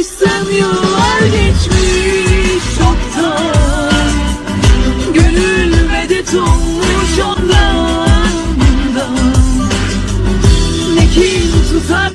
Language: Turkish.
Oysa yıllar geçmiş çoktan. Gönül medet olmuş.